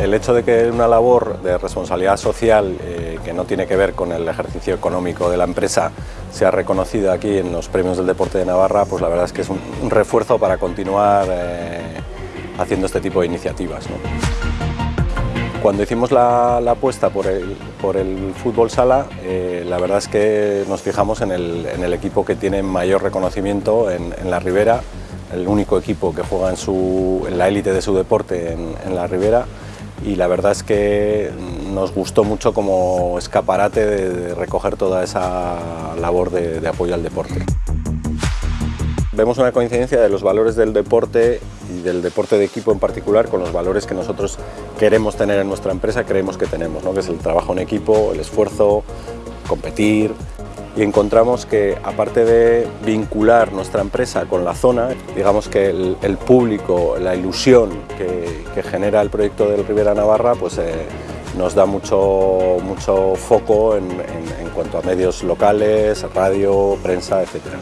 el hecho de que una labor de responsabilidad social eh, que no tiene que ver con el ejercicio económico de la empresa sea reconocida aquí en los premios del deporte de Navarra, pues la verdad es que es un, refuerzo para continuar eh, haciendo este tipo de iniciativas. Cuando hicimos la, apuesta por el, fútbol sala, eh, la verdad es que nos fijamos en el, equipo que tiene mayor reconocimiento en, la Ribera, el único equipo que juega en, la élite de su deporte en, la Ribera y la verdad es que nos gustó mucho como escaparate de, recoger toda esa labor de apoyo al deporte. Vemos una coincidencia de los valores del deporte y del deporte de equipo en particular con los valores que nosotros queremos tener en nuestra empresa, creemos que tenemos, ¿no? que es el trabajo en equipo, el esfuerzo, competir, y encontramos que aparte de vincular nuestra empresa con la zona, digamos que el, público, la ilusión que, genera el proyecto del Rivera Navarra, pues eh, nos da mucho, mucho foco en, cuanto a medios locales, radio, prensa, etcétera.